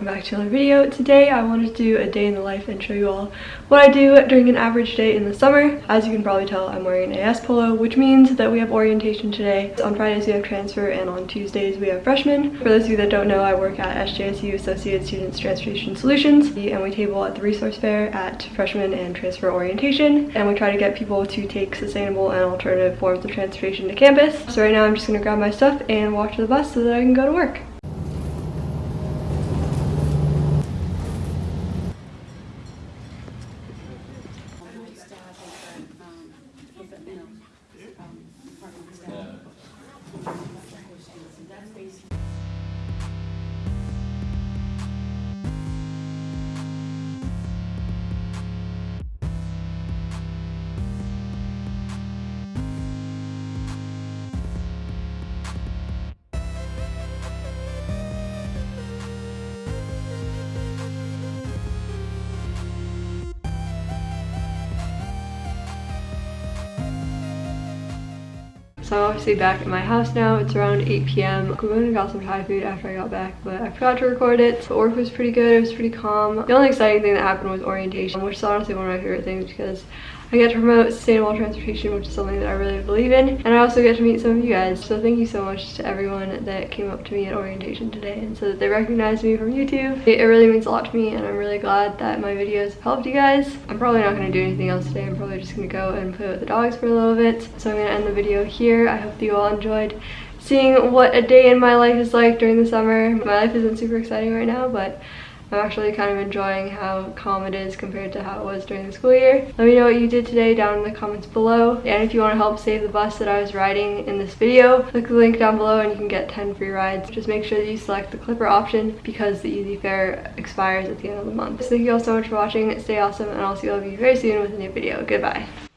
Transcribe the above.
welcome back to another video. Today I wanted to do a day in the life and show you all what I do during an average day in the summer. As you can probably tell, I'm wearing an AS polo, which means that we have orientation today. On Fridays we have transfer and on Tuesdays we have freshmen. For those of you that don't know, I work at SJSU Associated Students Transportation Solutions and we table at the resource fair at freshman and transfer orientation and we try to get people to take sustainable and alternative forms of transportation to campus. So right now I'm just gonna grab my stuff and walk to the bus so that I can go to work. you know, um, department staff. So I'm obviously back at my house now. It's around 8 p.m. We went and got some Thai food after I got back, but I forgot to record it. The work was pretty good. It was pretty calm. The only exciting thing that happened was orientation, which is honestly one of my favorite things because I get to promote sustainable transportation, which is something that I really believe in. And I also get to meet some of you guys. So thank you so much to everyone that came up to me at orientation today and so that they recognized me from YouTube. It, really means a lot to me and I'm really glad that my videos have helped you guys. I'm probably not going to do anything else today. I'm probably just going to go and play with the dogs for a little bit. So I'm going to end the video here. I hope that you all enjoyed seeing what a day in my life is like during the summer. My life isn't super exciting right now, but I'm actually kind of enjoying how calm it is compared to how it was during the school year. Let me know what you did today down in the comments below. And if you want to help save the bus that I was riding in this video, click the link down below and you can get 10 free rides. Just make sure that you select the Clipper option because the EZfare expires at the end of the month. So thank you all so much for watching. Stay awesome and I'll see all of you very soon with a new video. Goodbye.